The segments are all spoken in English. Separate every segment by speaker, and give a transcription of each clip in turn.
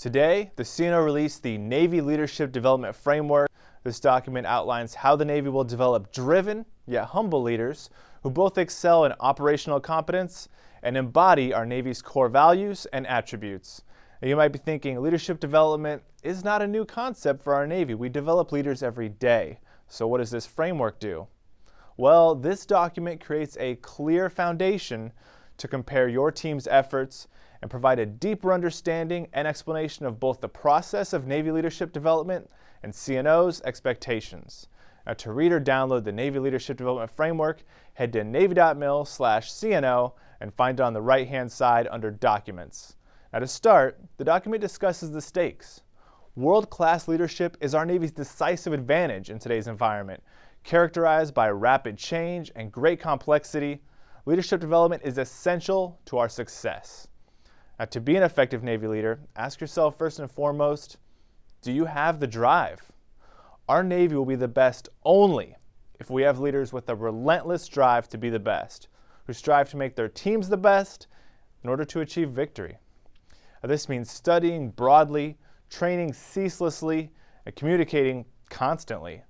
Speaker 1: Today, the CNO released the Navy Leadership Development Framework. This document outlines how the Navy will develop driven, yet humble leaders who both excel in operational competence and embody our Navy's core values and attributes. Now, you might be thinking leadership development is not a new concept for our Navy. We develop leaders every day. So what does this framework do? Well, this document creates a clear foundation to compare your team's efforts and provide a deeper understanding and explanation of both the process of Navy leadership development and CNO's expectations. Now, to read or download the Navy Leadership Development Framework, head to navy.mil slash CNO and find it on the right-hand side under Documents. Now to start, the document discusses the stakes. World-class leadership is our Navy's decisive advantage in today's environment. Characterized by rapid change and great complexity, leadership development is essential to our success. Now, to be an effective Navy leader, ask yourself first and foremost, do you have the drive? Our Navy will be the best only if we have leaders with a relentless drive to be the best, who strive to make their teams the best in order to achieve victory. Now, this means studying broadly, training ceaselessly, and communicating constantly,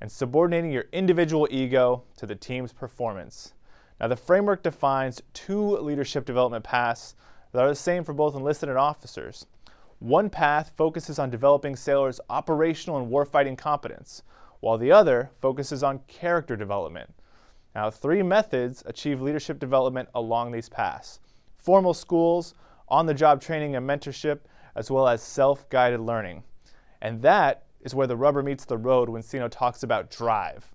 Speaker 1: and subordinating your individual ego to the team's performance. Now, the framework defines two leadership development paths that are the same for both enlisted and officers. One path focuses on developing sailors' operational and warfighting competence, while the other focuses on character development. Now, three methods achieve leadership development along these paths. Formal schools, on-the-job training and mentorship, as well as self-guided learning. And that is where the rubber meets the road when CNO talks about drive.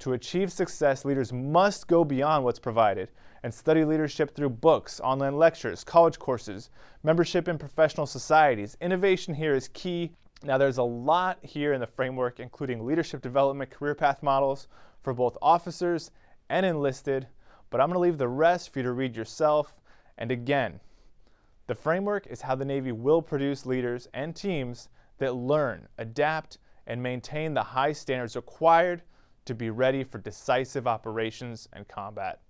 Speaker 1: To achieve success, leaders must go beyond what's provided and study leadership through books, online lectures, college courses, membership in professional societies. Innovation here is key. Now there's a lot here in the framework, including leadership development career path models for both officers and enlisted, but I'm gonna leave the rest for you to read yourself. And again, the framework is how the Navy will produce leaders and teams that learn, adapt, and maintain the high standards required to be ready for decisive operations and combat.